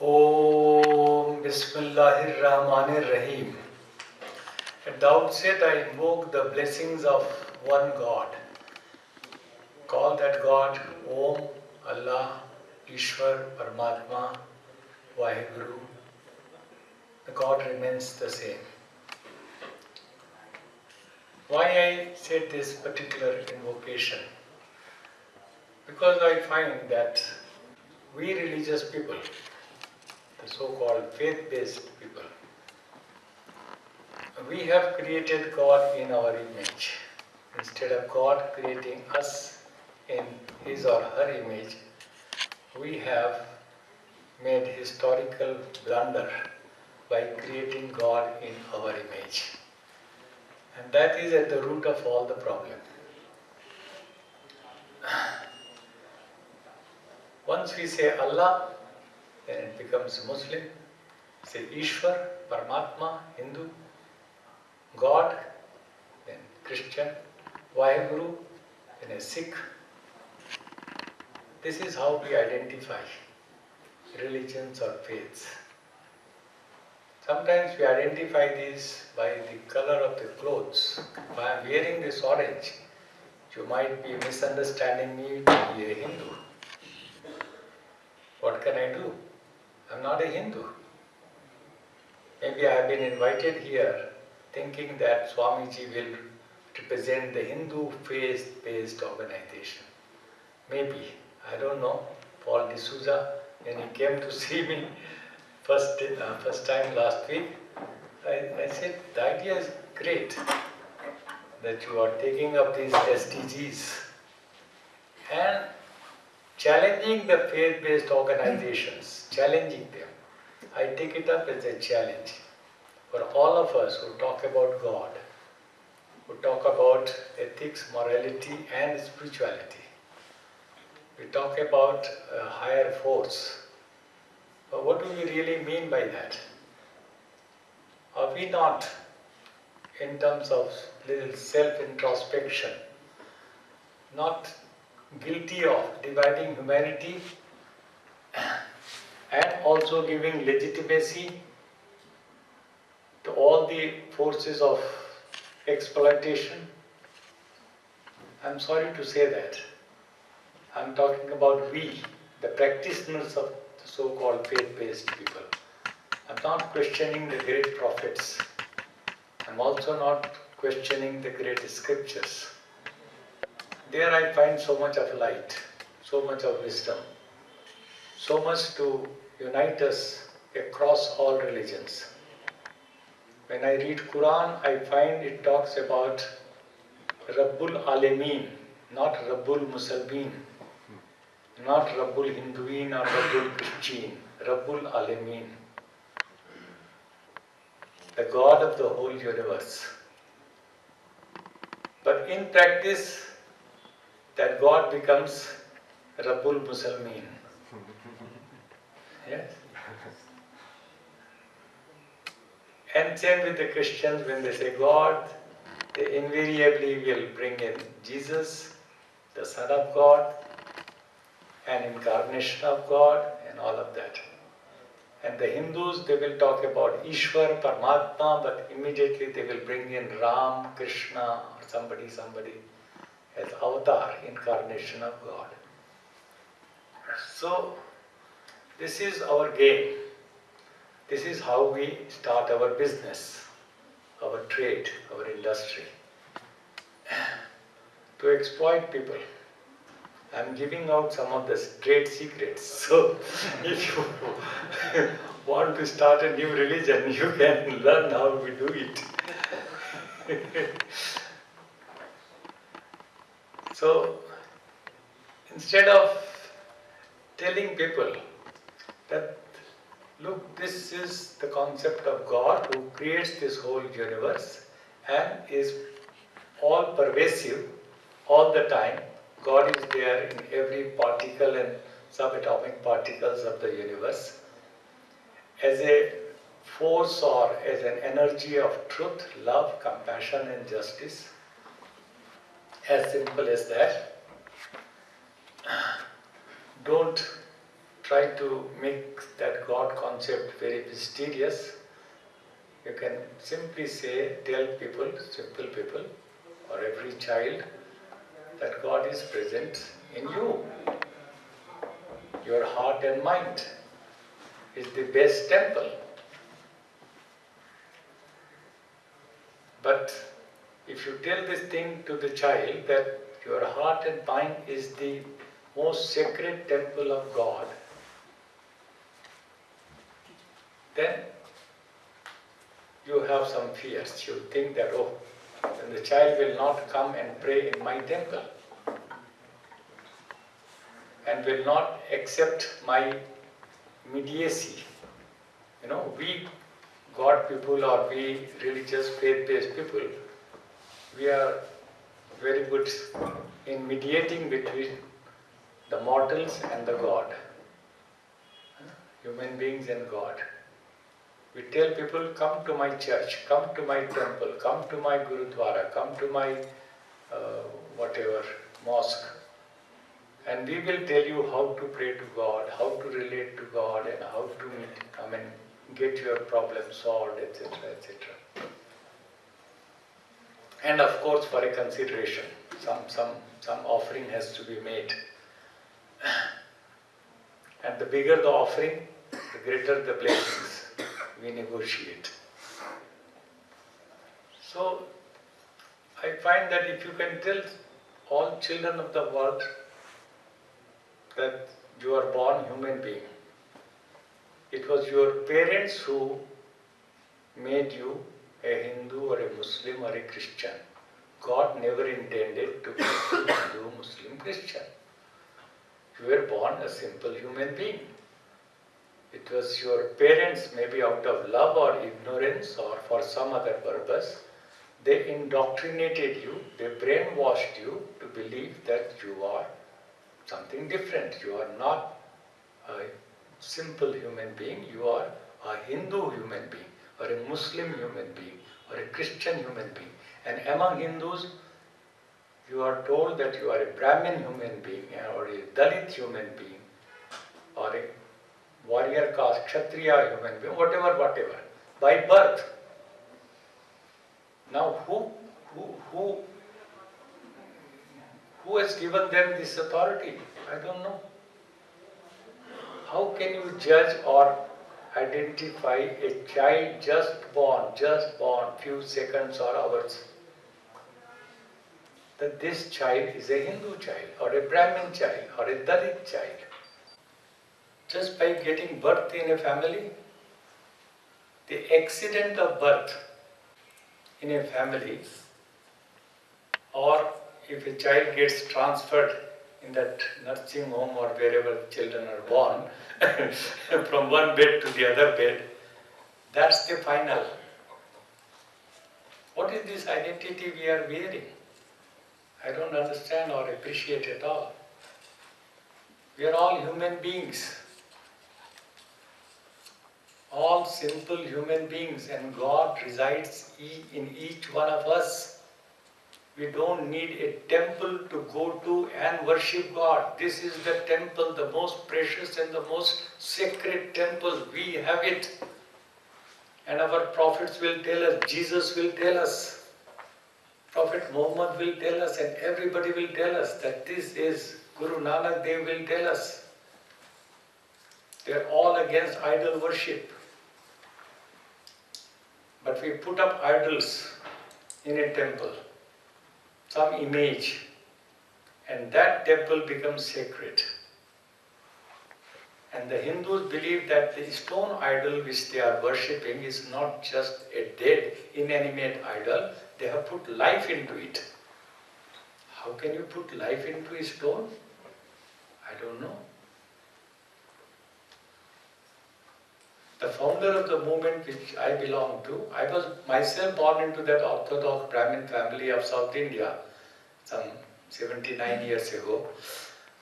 Om Bismillahir Rahmanir Rahim. At the outset, I invoke the blessings of one God. Call that God Om, Allah, Ishwar, Paramatma, Vaheguru. The God remains the same. Why I said this particular invocation? Because I find that we religious people, the so-called faith-based people, we have created God in our image. Instead of God creating us in his or her image, we have made historical blunder by creating God in our image. And that is at the root of all the problem. Once we say Allah, then it becomes Muslim. Say Ishwar, Paramatma, Hindu, God, then Christian, Vaheguru, then a Sikh. This is how we identify religions or faiths. Sometimes we identify these by the color of the clothes. If I am wearing this orange, you might be misunderstanding me to be a Hindu. What can I do? I'm not a Hindu. Maybe I have been invited here thinking that Swamiji will represent the Hindu faith-based organization. Maybe, I don't know. Paul D'Souza, when he came to see me first, uh, first time last week, I, I said, the idea is great that you are taking up these SDGs and challenging the faith-based organizations, challenging them. I take it up as a challenge for all of us who talk about God, who talk about ethics, morality and spirituality. We talk about a higher force. But what do we really mean by that? Are we not, in terms of little self-introspection, not guilty of dividing humanity and also giving legitimacy to all the forces of exploitation? I'm sorry to say that. I'm talking about we, the practitioners of the so-called faith-based people. I'm not questioning the great prophets. I'm also not questioning the great scriptures. There I find so much of light, so much of wisdom, so much to unite us across all religions. When I read Quran, I find it talks about Rabbul Alameen, not Rabbul Muslimin, not Rabbul Hinduin or Rabbul Christian, Rabbul Alameen, the God of the whole universe. But in practice, that God becomes Rabbul Muslimin. Yes? And same with the Christians, when they say God, they invariably will bring in Jesus, the Son of God, an incarnation of God, and all of that. And the Hindus, they will talk about Ishwar, Paramatma, but immediately they will bring in Ram, Krishna, or somebody, somebody as avatar, incarnation of God. So, this is our game. This is how we start our business, our trade, our industry. To exploit people. I'm giving out some of the trade secrets. So, if you want to start a new religion, you can learn how we do it. so, instead of telling people that look, this is the concept of God who creates this whole universe and is all pervasive all the time. God is there in every particle and subatomic particles of the universe. As a force or as an energy of truth, love, compassion and justice. As simple as that. Don't try to make that God concept very mysterious, you can simply say, tell people, simple people, or every child, that God is present in you. Your heart and mind is the best temple. But if you tell this thing to the child that your heart and mind is the most sacred temple of God, then you have some fears. You think that, oh, then the child will not come and pray in my temple and will not accept my mediacy. You know, we God people or we religious faith-based people, we are very good in mediating between the mortals and the God, human beings and God. We tell people, come to my church, come to my temple, come to my Gurudwara, come to my uh, whatever mosque, and we will tell you how to pray to God, how to relate to God, and how to meet, I mean, get your problem solved, etc., etc. And of course, for a consideration, some some some offering has to be made. And the bigger the offering, the greater the blessings we negotiate. So, I find that if you can tell all children of the world that you are born human being, it was your parents who made you a Hindu or a Muslim or a Christian. God never intended to you Hindu, Muslim, Christian. You were born a simple human being. It was your parents, maybe out of love or ignorance or for some other purpose, they indoctrinated you, they brainwashed you to believe that you are something different. You are not a simple human being, you are a Hindu human being, or a Muslim human being, or a Christian human being. And among Hindus, you are told that you are a Brahmin human being, or a Dalit human being, or a warrior caste, Kshatriya human being, whatever, whatever, by birth. Now, who, who, who, who has given them this authority? I don't know. How can you judge or identify a child just born, just born, few seconds or hours, that this child is a Hindu child, or a Brahmin child, or a Dalit child? just by getting birth in a family, the accident of birth in a family, or if a child gets transferred in that nursing home or wherever children are born, from one bed to the other bed, that's the final. What is this identity we are wearing? I don't understand or appreciate at all. We are all human beings all simple human beings and God resides in each one of us. We don't need a temple to go to and worship God. This is the temple, the most precious and the most sacred temple. We have it. And our prophets will tell us, Jesus will tell us, Prophet Muhammad will tell us, and everybody will tell us that this is Guru Nanak Dev will tell us. They are all against idol worship. But we put up idols in a temple, some image, and that temple becomes sacred. And the Hindus believe that the stone idol which they are worshipping is not just a dead, inanimate idol, they have put life into it. How can you put life into a stone? I don't know. The founder of the movement which I belong to, I was myself born into that Orthodox Brahmin family of South India some 79 years ago.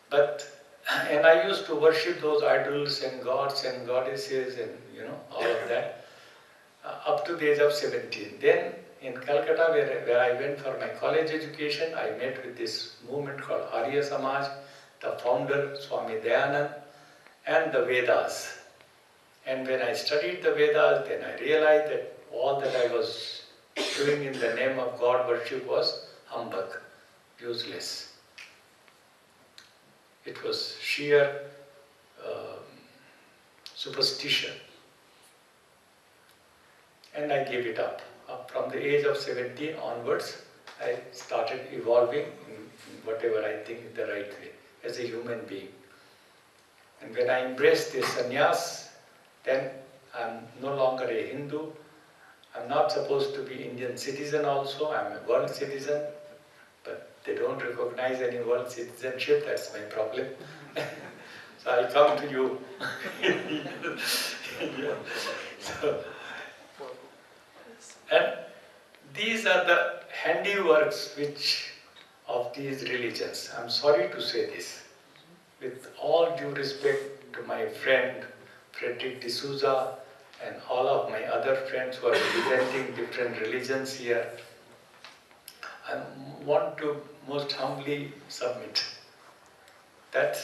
But, and I used to worship those idols and gods and goddesses and, you know, all of that uh, up to the age of 17. Then in Calcutta, where, where I went for my college education, I met with this movement called Arya Samaj, the founder, Swami Dayanand, and the Vedas. And when I studied the Vedas, then I realized that all that I was doing in the name of God worship was humbug, useless. It was sheer um, superstition. And I gave it up. up. From the age of 17 onwards, I started evolving in whatever I think is the right way as a human being. And when I embraced the sannyas, then I'm no longer a Hindu. I'm not supposed to be Indian citizen also. I'm a world citizen. But they don't recognize any world citizenship. That's my problem. so I'll come to you. yeah. so, and these are the handiworks which of these religions. I'm sorry to say this. With all due respect to my friend Frederick D'Souza and all of my other friends who are representing different religions here, I want to most humbly submit that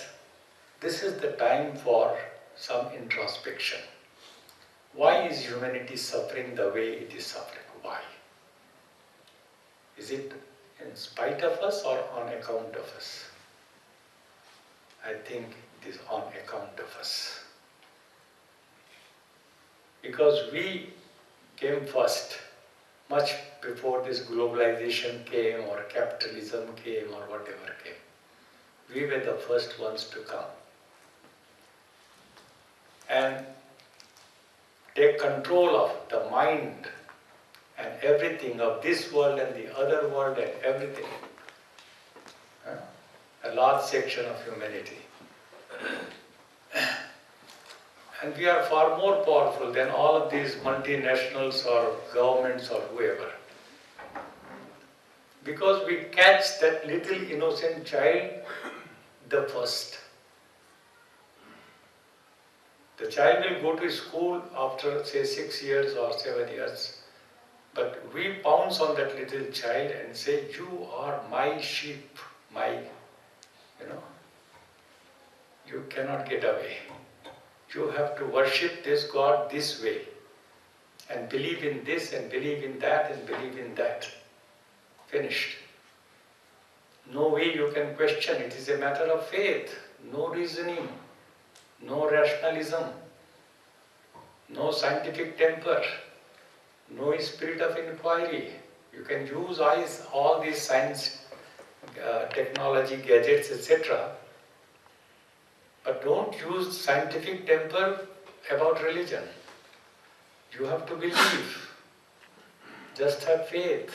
this is the time for some introspection. Why is humanity suffering the way it is suffering? Why? Is it in spite of us or on account of us? I think it is on account of us. Because we came first, much before this globalization came or capitalism came or whatever came. We were the first ones to come. And take control of the mind and everything of this world and the other world and everything. A large section of humanity. And we are far more powerful than all of these multinationals or governments or whoever. Because we catch that little innocent child the first. The child will go to school after say six years or seven years but we pounce on that little child and say, you are my sheep, my, you know, you cannot get away. You have to worship this God this way and believe in this and believe in that and believe in that. Finished. No way you can question. It is a matter of faith, no reasoning, no rationalism, no scientific temper no spirit of inquiry. You can use all these science, uh, technology, gadgets, etc. But don't use scientific temper about religion. You have to believe. Just have faith.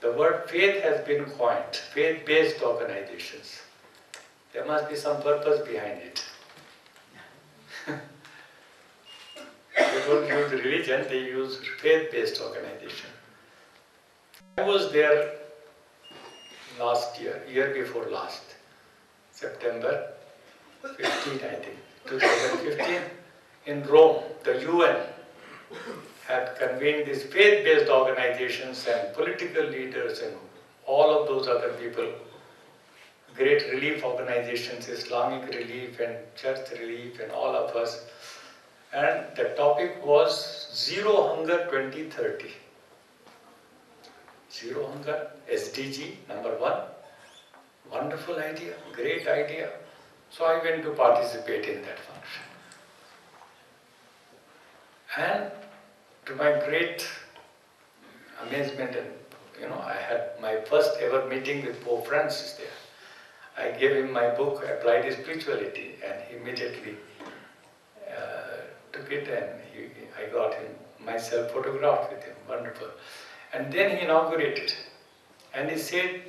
The word faith has been coined, faith-based organizations. There must be some purpose behind it. They don't use religion, they use faith-based organization. I was there last year, year before last, September 15, I think, 2015, in Rome, the UN had convened these faith-based organizations and political leaders and all of those other people, great relief organizations, Islamic relief and church relief and all of us, and the topic was Zero Hunger 2030. Zero Hunger, SDG, number one. Wonderful idea, great idea. So I went to participate in that function. And to my great amazement and you know, I had my first ever meeting with Pope Francis there. I gave him my book, Applied Spirituality, and he immediately uh, took it and he, I got him myself photographed with him, wonderful. And then he inaugurated. And he said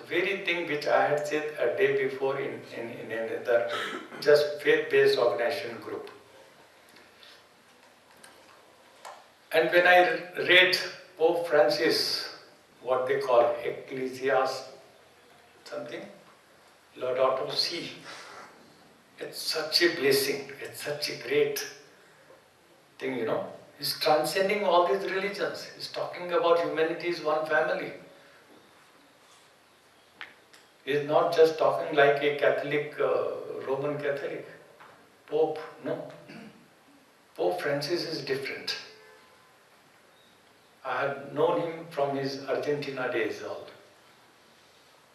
the very thing which I had said a day before in, in, in another just faith-based organization group. And when I read Pope Francis, what they call Ecclesiastes, something, Lord Laudato Si, it's such a blessing, it's such a great thing, you know. He's transcending all these religions. He's talking about humanity is one family. He's not just talking like a Catholic, uh, Roman Catholic. Pope, no. Pope Francis is different. I had known him from his Argentina days all.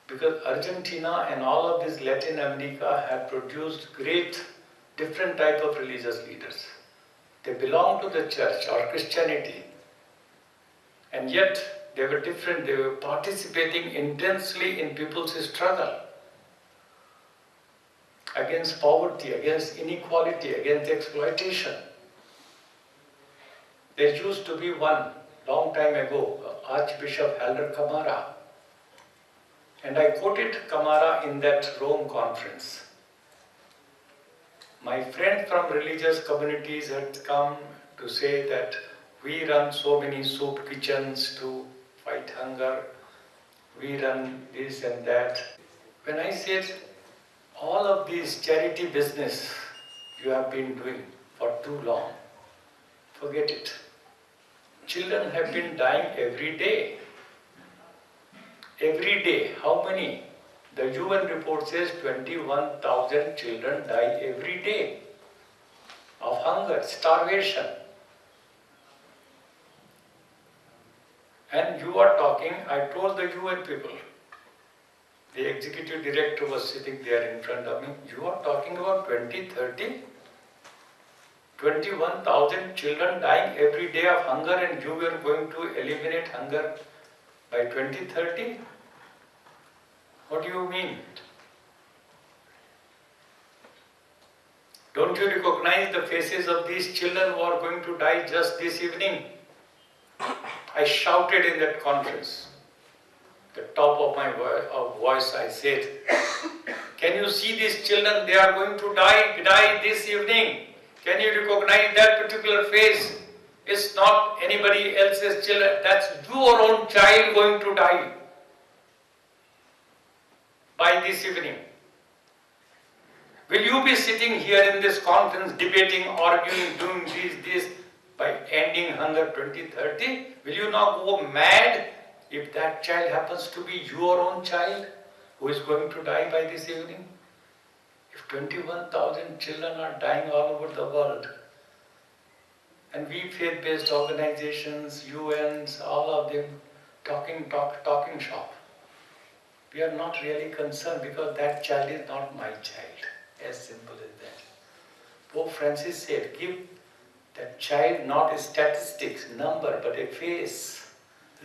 Because Argentina and all of this Latin America have produced great different type of religious leaders. They belong to the church or Christianity. And yet they were different, they were participating intensely in people's struggle against poverty, against inequality, against exploitation. There used to be one long time ago, Archbishop Helder Camara. And I quoted Camara in that Rome conference. My friend from religious communities had come to say that we run so many soup kitchens to fight hunger, we run this and that. When I said all of this charity business you have been doing for too long, forget it. Children have been dying every day. Every day, how many? The UN report says 21,000 children die every day of hunger, starvation. And you are talking, I told the UN people, the executive director was sitting there in front of me, you are talking about 2030? 21,000 children dying every day of hunger and you were going to eliminate hunger by 2030? What do you mean? Don't you recognize the faces of these children who are going to die just this evening? I shouted in that conference. The top of my uh, voice I said, Can you see these children? They are going to die, die this evening. Can you recognize that particular face? It's not anybody else's children. That's your own child going to die by this evening. Will you be sitting here in this conference debating, arguing, doing this, this by ending hunger 2030? Will you not go mad if that child happens to be your own child who is going to die by this evening? If 21,000 children are dying all over the world, and we faith-based organizations, UNs, all of them talking, talk, talking shop. We are not really concerned because that child is not my child. As simple as that. Pope Francis said, give that child not a statistics, number, but a face.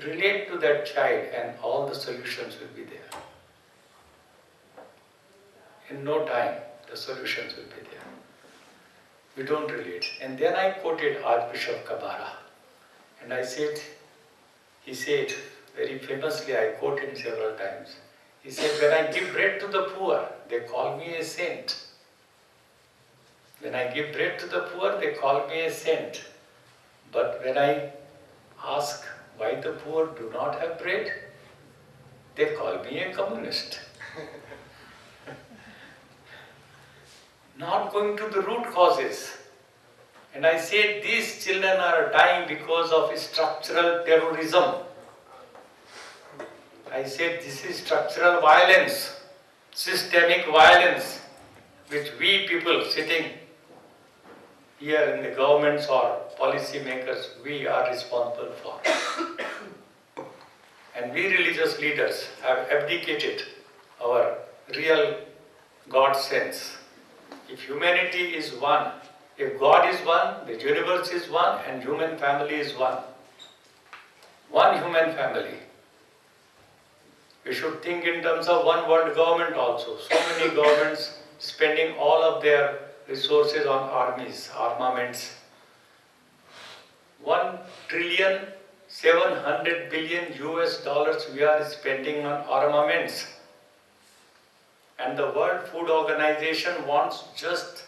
Relate to that child and all the solutions will be there. In no time, the solutions will be there. We don't relate. And then I quoted Archbishop Camara. And I said, he said, very famously, I quote him several times. He said, when I give bread to the poor, they call me a saint. When I give bread to the poor, they call me a saint. But when I ask why the poor do not have bread, they call me a communist. not going to the root causes. And I said these children are dying because of structural terrorism. I said this is structural violence, systemic violence, which we people sitting here in the governments or policy makers, we are responsible for. and we religious leaders have abdicated our real God sense if humanity is one, if God is one, the universe is one, and human family is one. One human family. We should think in terms of one world government also. So many governments spending all of their resources on armies, armaments. One trillion, 700 billion US dollars we are spending on armaments and the World Food Organization wants just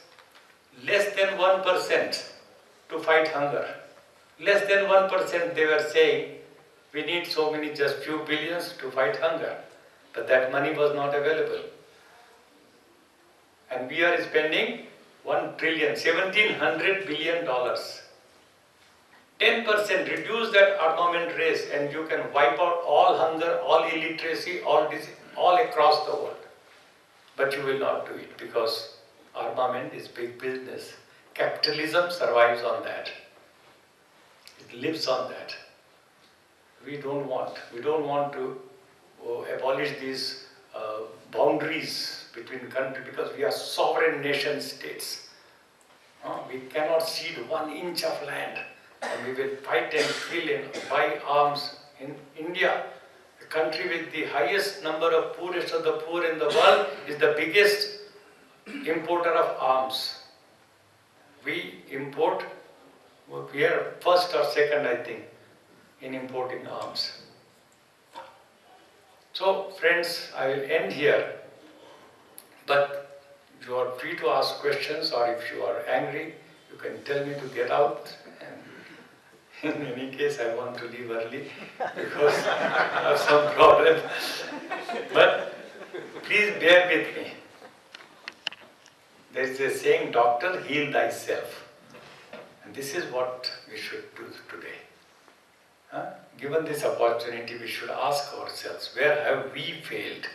less than 1% to fight hunger. Less than 1% they were saying we need so many just few billions to fight hunger. But that money was not available. And we are spending 1 trillion, 1700 billion dollars. 10% reduce that armament race and you can wipe out all hunger, all illiteracy, all disease, all across the world. But you will not do it because armament is big business. Capitalism survives on that. It lives on that. We don't want. We don't want to uh, abolish these uh, boundaries between countries because we are sovereign nation states. Uh, we cannot cede one inch of land and we will fight and kill and buy arms in India. The country with the highest number of poorest of the poor in the world is the biggest importer of arms. We import, we are first or second I think in importing arms. So friends, I will end here, but you are free to ask questions or if you are angry, you can tell me to get out. And in any case, I want to leave early because I have some problem. But please bear with me. There is a saying, doctor, heal thyself. And this is what we should do today. Huh? Given this opportunity, we should ask ourselves, where have we failed?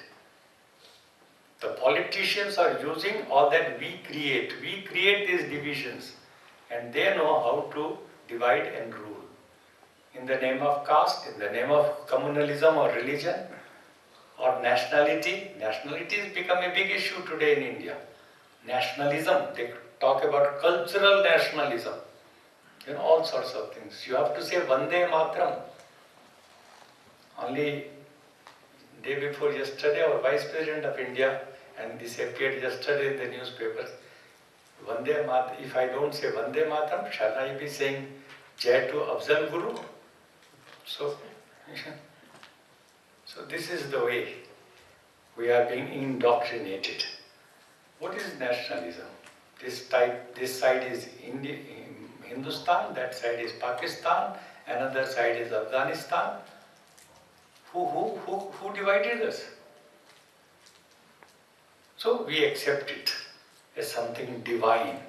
The politicians are using all that we create. We create these divisions and they know how to divide and rule. In the name of caste, in the name of communalism or religion or nationality. Nationality has become a big issue today in India. Nationalism, they talk about cultural nationalism you know, all sorts of things. You have to say Vande Matram. Only day before yesterday, our Vice President of India, and this appeared yesterday in the newspapers, Vande Matram, if I don't say Vande Matram, shall I be saying Jai to Afzal Guru? So, so this is the way we are being indoctrinated. What is nationalism? This type, this side is India, Hindustan, that side is Pakistan, another side is Afghanistan. Who, who, who, who divided us? So we accept it as something divine.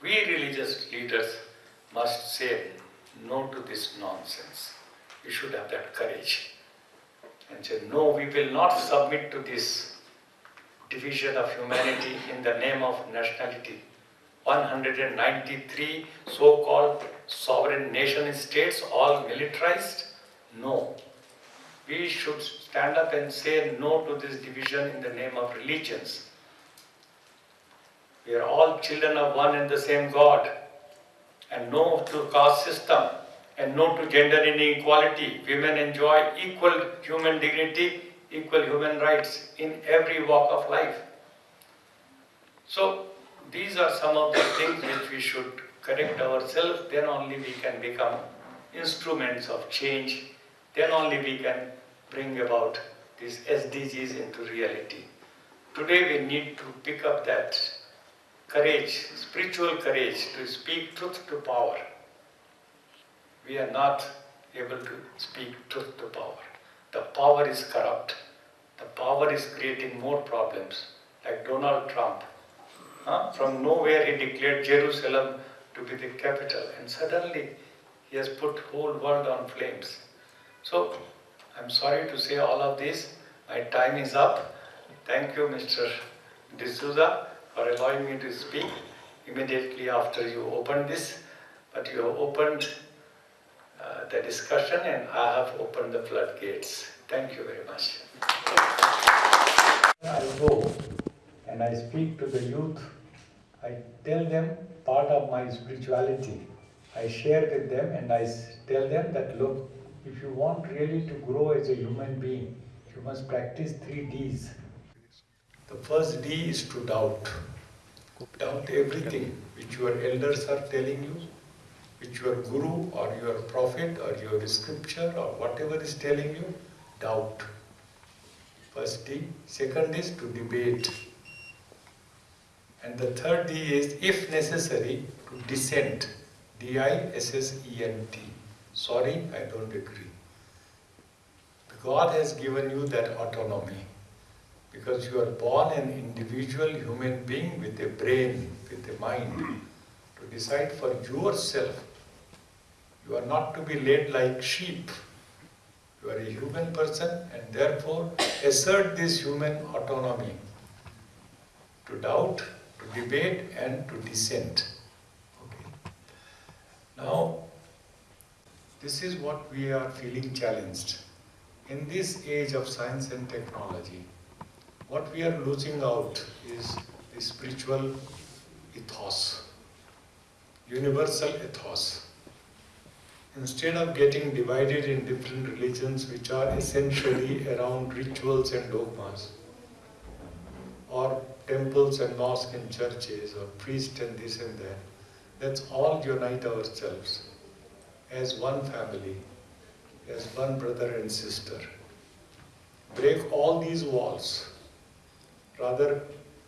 We religious leaders must say no to this nonsense. We should have that courage and say, no, we will not submit to this division of humanity in the name of nationality. 193 so-called sovereign nation states all militarized? No. We should stand up and say no to this division in the name of religions. We are all children of one and the same God. And no to caste system and no to gender inequality. Women enjoy equal human dignity, equal human rights in every walk of life. So these are some of the things which we should correct ourselves, then only we can become instruments of change, then only we can bring about these SDGs into reality. Today we need to pick up that courage, spiritual courage to speak truth to power. We are not able to speak truth to power. The power is corrupt. The power is creating more problems, like Donald Trump Huh? From nowhere he declared Jerusalem to be the capital and suddenly he has put whole world on flames. So I'm sorry to say all of this. My time is up. Thank you Mr. D'Souza for allowing me to speak immediately after you opened this. But you have opened uh, the discussion and I have opened the floodgates. Thank you very much. I go and I speak to the youth, I tell them part of my spirituality. I share with them and I tell them that look, if you want really to grow as a human being, you must practice three D's. The first D is to doubt. Doubt everything which your elders are telling you, which your guru or your prophet or your scripture or whatever is telling you, doubt. First D. Second is to debate. And the third D is, if necessary, to dissent. D-I-S-S-E-N-T. Sorry, I don't agree. God has given you that autonomy because you are born an individual human being with a brain, with a mind, to decide for yourself You are not to be led like sheep. You are a human person and therefore assert this human autonomy to doubt, to debate and to dissent. Okay. Now, this is what we are feeling challenged. In this age of science and technology, what we are losing out is the spiritual ethos, universal ethos. Instead of getting divided in different religions which are essentially around rituals and dogmas, or temples and mosques and churches, or priests and this and that, let's all unite ourselves as one family, as one brother and sister. Break all these walls. Rather,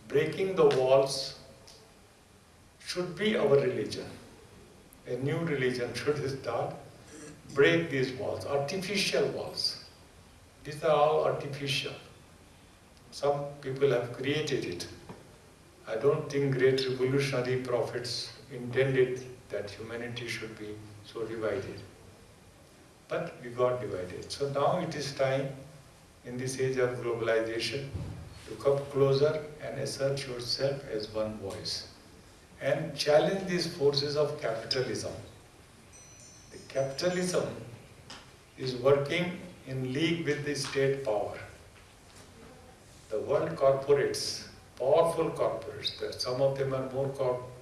breaking the walls should be our religion. A new religion should start. Break these walls, artificial walls. These are all artificial. Some people have created it. I don't think great revolutionary prophets intended that humanity should be so divided. But we got divided. So now it is time in this age of globalization to come closer and assert yourself as one voice and challenge these forces of capitalism. The capitalism is working in league with the state power. The world corporates, powerful corporates, some of them are more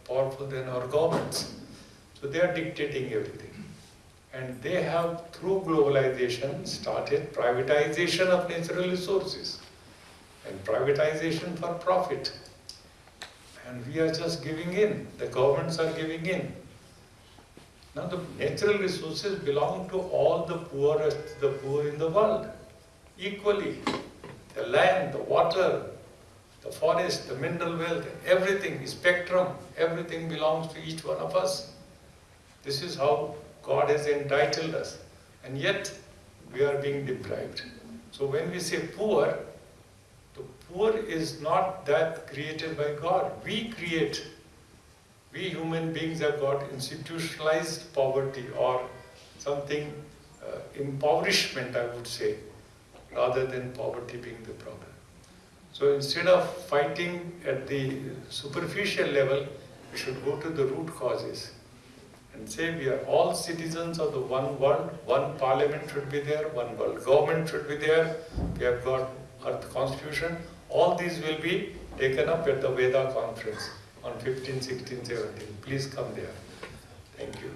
powerful than our governments. So they are dictating everything. And they have, through globalization, started privatization of natural resources and privatization for profit. And we are just giving in. The governments are giving in. Now the natural resources belong to all the poorest, the poor in the world, equally. The land, the water, the forest, the mineral wealth, everything, spectrum, everything belongs to each one of us. This is how God has entitled us. And yet, we are being deprived. So when we say poor, the poor is not that created by God. We create. We human beings have got institutionalized poverty or something, uh, impoverishment I would say, rather than poverty being the problem. So instead of fighting at the superficial level, we should go to the root causes and say we are all citizens of the one world, one parliament should be there, one world government should be there, we have got Earth Constitution, all these will be taken up at the Veda conference on 15, 16, 17. Please come there. Thank you.